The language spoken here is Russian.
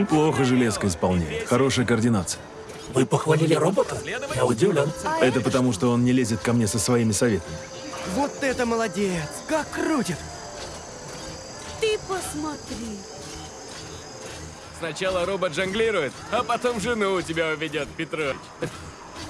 Неплохо железка исполняет. Хорошая координация. Вы похвалили робота? Я удивлен. Это потому, что он не лезет ко мне со своими советами. Вот это молодец! Как крутит! Ты посмотри. Сначала робот жонглирует, а потом жену у тебя уведет, Петрович.